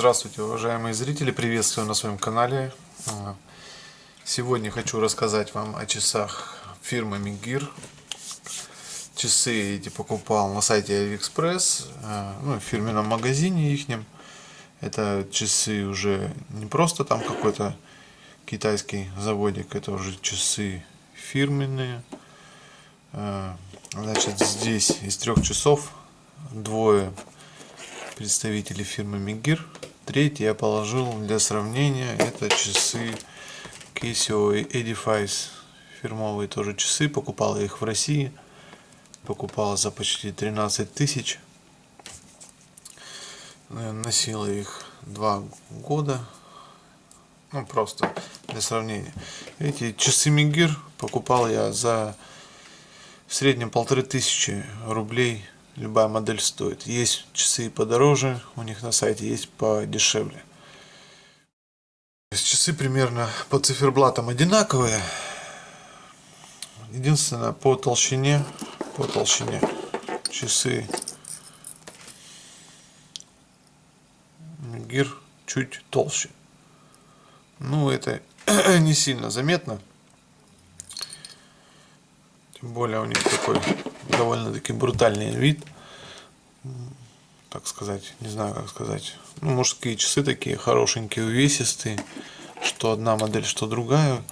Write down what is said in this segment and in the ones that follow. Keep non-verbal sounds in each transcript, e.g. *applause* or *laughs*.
Здравствуйте, уважаемые зрители, приветствую на своем канале. А, сегодня хочу рассказать вам о часах фирмы Мигир. Часы эти покупал на сайте AliExpress, а, ну, в фирменном магазине ихнем. Это часы уже не просто там какой-то китайский заводик, это уже часы фирменные. А, значит, здесь из трех часов двое представителей фирмы Мигир. Третий я положил для сравнения. Это часы Casio Edifice. Фирмовые тоже часы. Покупал я их в России. Покупал за почти 13 тысяч. Носил их два года. Ну, просто для сравнения. Эти часы Мигир покупал я за в среднем полторы тысячи рублей любая модель стоит. Есть часы подороже, у них на сайте есть подешевле. Часы примерно по циферблатам одинаковые. Единственное, по толщине, по толщине часы Гир чуть толще. Ну, это *clears throat* не сильно заметно. Тем более у них такой довольно-таки брутальный вид. Так сказать, не знаю как сказать. Ну, мужские часы такие хорошенькие, увесистые. Что одна модель, что другая.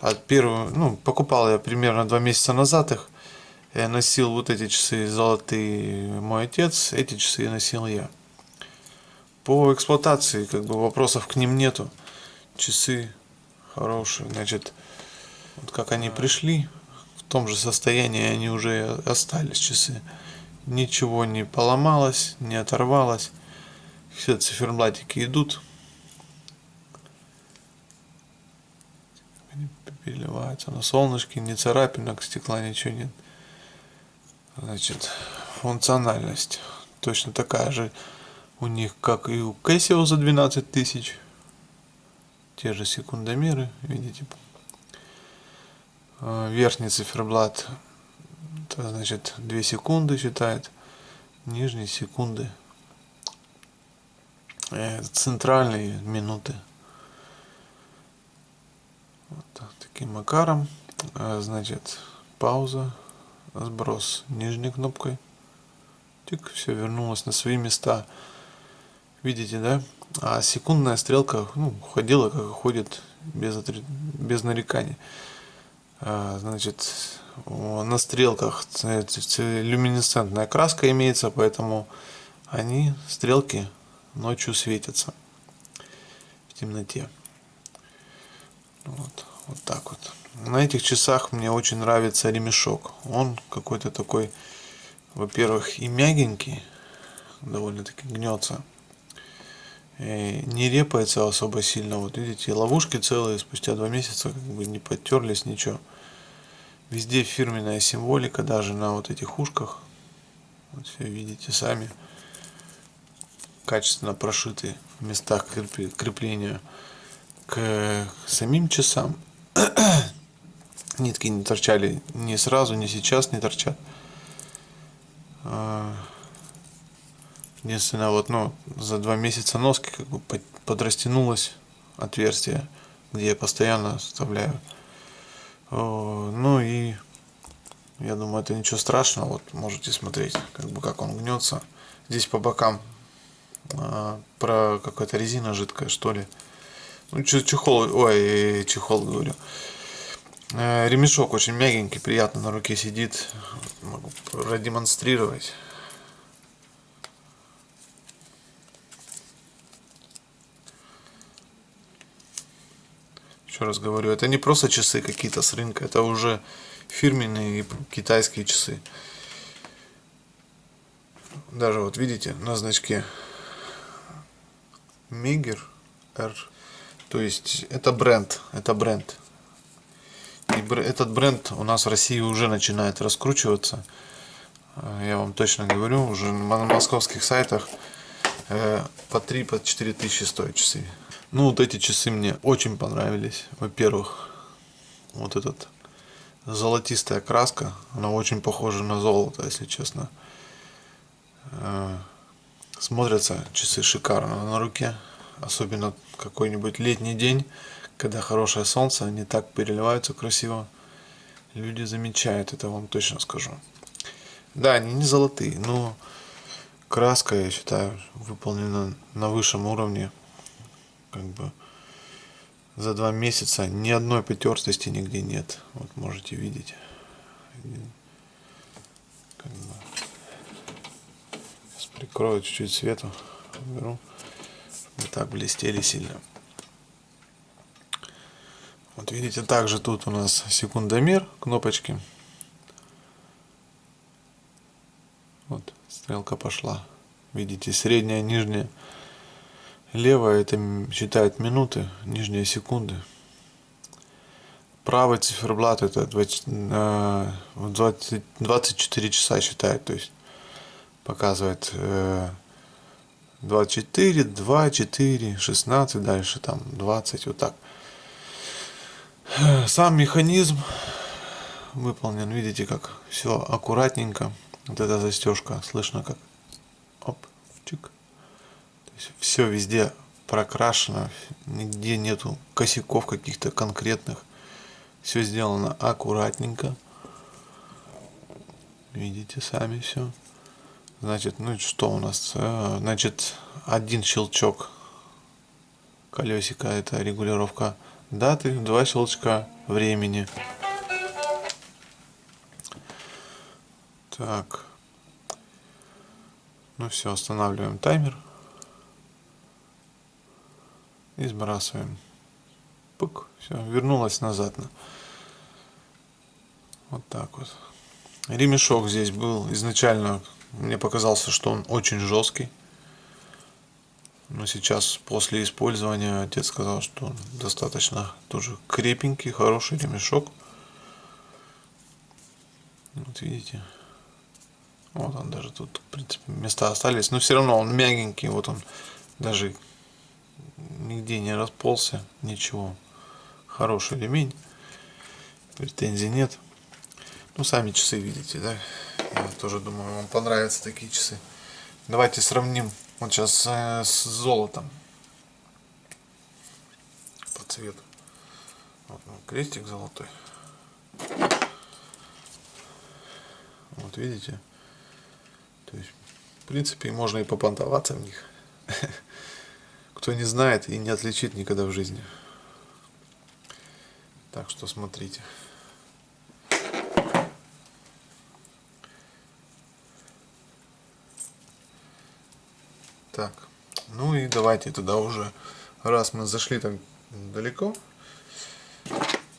От первого, ну, покупал я примерно два месяца назад их. Я носил вот эти часы золотые мой отец, эти часы носил я. По эксплуатации, как бы вопросов к ним нету. Часы хорошие, значит, вот как они пришли, том же состоянии они уже остались часы. Ничего не поломалось, не оторвалось. Все циферблатики идут. Переливаются на солнышке, ни царапинок, стекла, ничего нет. Значит, функциональность точно такая же у них, как и у Casio за 12 тысяч. Те же секундомеры, видите, верхний циферблат это значит 2 секунды считает нижние секунды. Э, центральные минуты. Вот таким макаром. Э, значит пауза сброс нижней кнопкой. Тик все вернулось на свои места. Видите да? А секундная стрелка ну, ходила как ходит без, без нареканий значит, на стрелках люминесцентная краска имеется, поэтому они, стрелки, ночью светятся в темноте. Вот, вот так вот. На этих часах мне очень нравится ремешок. Он какой-то такой, во-первых, и мягенький, довольно-таки гнется. И не репается особо сильно. Вот видите, ловушки целые спустя два месяца как бы не потерлись, ничего. Везде фирменная символика, даже на вот этих ушках. Вот все видите сами. Качественно прошиты в местах крепления к самим часам. *coughs* Нитки не торчали ни сразу, ни сейчас не торчат. Единственное, вот, ну, за два месяца носки как бы подрастянулось отверстие, где я постоянно вставляю ну и я думаю, это ничего страшного. Вот можете смотреть, как бы как он гнется. Здесь по бокам а, про какая-то резина жидкая, что ли. Ну, чехол, ой, чехол говорю. Э, ремешок очень мягенький, приятно на руке сидит. Могу продемонстрировать. Еще раз говорю, это не просто часы какие-то с рынка, это уже фирменные китайские часы. Даже вот видите на значке Мигер R. То есть это бренд, это бренд. И этот бренд у нас в России уже начинает раскручиваться. Я вам точно говорю, уже на московских сайтах э, по 3-4 по тысячи стоят часы. Ну, вот эти часы мне очень понравились. Во-первых, вот этот золотистая краска, она очень похожа на золото, если честно. Э, Смотрятся часы шикарно на руке. Особенно какой-нибудь летний день, когда хорошее солнце, они так переливаются красиво. Люди замечают, это вам точно скажу. Да, они не золотые, но краска, я считаю, выполнена на высшем уровне. Как бы за два месяца ни одной потертости нигде нет. Вот можете видеть. Как бы. Сейчас прикрою чуть-чуть свету. Беру. Не так блестели сильно. Вот видите, также тут у нас секундомер, кнопочки. Вот, стрелка пошла. Видите, средняя, нижняя. Левая это считает минуты, нижняя секунды. Правый циферблат это 20, 20, 24 часа считает, то есть показывает 24, 2, 4, 16, дальше там 20, вот так. Сам механизм выполнен, видите, как все аккуратненько. Вот эта застежка, слышно как оп, чик. Все везде прокрашено, нигде нету косяков каких-то конкретных. Все сделано аккуратненько. Видите сами все. Значит, ну что у нас? Э, значит, один щелчок колесика это регулировка даты, два щелчка времени. Так. Ну все, останавливаем таймер. И сбрасываем. Пук, все, вернулась назад. Вот так вот. Ремешок здесь был изначально, мне показался, что он очень жесткий. Но сейчас, после использования, отец сказал, что он достаточно тоже крепенький, хороший ремешок. Вот видите. Вот он даже тут, в принципе, места остались. Но все равно он мягенький. Вот он даже нигде не расползся. Ничего. Хороший ремень. Претензий нет. Ну, сами часы видите, да? Я тоже думаю, вам понравятся такие часы. Давайте сравним вот сейчас э, с золотом. По цвету. Вот крестик золотой. Вот видите? То есть, в принципе, можно и попонтоваться в них. *laughs* Кто не знает и не отличит никогда в жизни. Так что смотрите. Так, ну и давайте туда уже, раз мы зашли так далеко,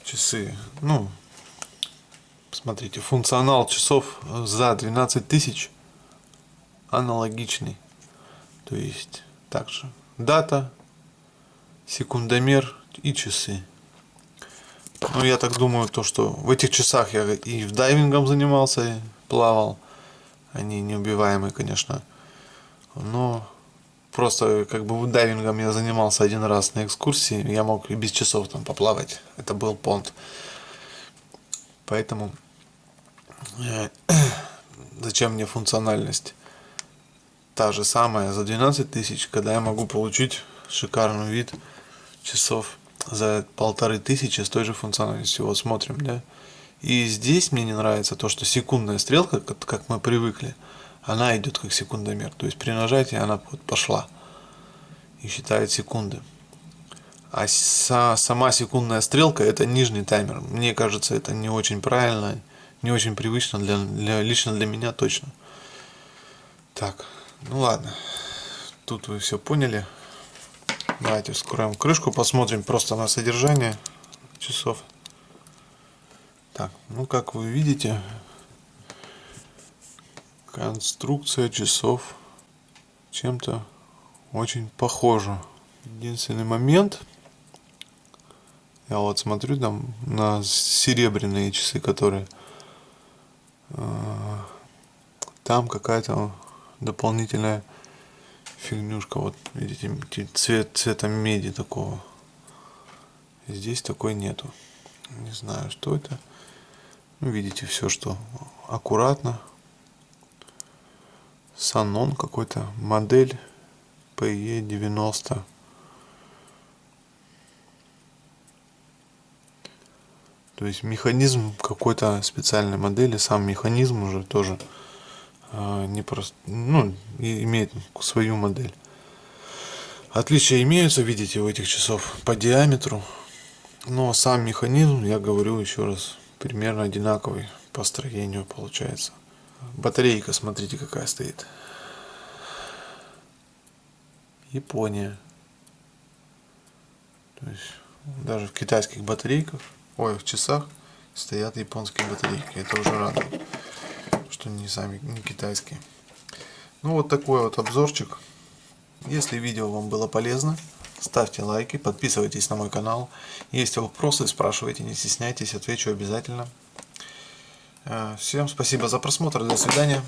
часы, ну, смотрите, функционал часов за 12 тысяч аналогичный. То есть также дата, секундомер и часы. Ну, я так думаю, то, что в этих часах я и в дайвингом занимался, плавал. Они неубиваемые, конечно. Но просто как бы дайвингом я занимался один раз на экскурсии. Я мог и без часов там поплавать. Это был понт. Поэтому э, *clears throat* зачем мне функциональность? Та же самая за 12 тысяч, когда я могу получить шикарный вид часов за полторы тысячи с той же функциональностью. Вот смотрим, да. И здесь мне не нравится то, что секундная стрелка, как мы привыкли, она идет как секундомер. То есть при нажатии она вот пошла и считает секунды. А сама секундная стрелка это нижний таймер. Мне кажется, это не очень правильно, не очень привычно для, для лично для меня точно. Так, ну ладно, тут вы все поняли. Давайте вскроем крышку, посмотрим просто на содержание часов. Так, ну как вы видите, конструкция часов чем-то очень похожа. Единственный момент, я вот смотрю там на серебряные часы, которые э, там какая-то дополнительная фигнюшка. Вот видите, цвет цвета меди такого. Здесь такой нету. Не знаю, что это. Ну, видите, все, что аккуратно. Санон какой-то, модель PE90. То есть механизм какой-то специальной модели, сам механизм уже тоже не просто, ну, имеет свою модель. Отличия имеются, видите, у этих часов по диаметру, но сам механизм, я говорю еще раз, примерно одинаковый по строению получается. Батарейка, смотрите, какая стоит. Япония. То есть даже в китайских батарейках, ой, в часах стоят японские батарейки. Это уже радует, что не сами, не китайские. Ну вот такой вот обзорчик. Если видео вам было полезно, ставьте лайки, подписывайтесь на мой канал. Если вопросы, спрашивайте, не стесняйтесь, отвечу обязательно. Э, всем спасибо за просмотр, до свидания.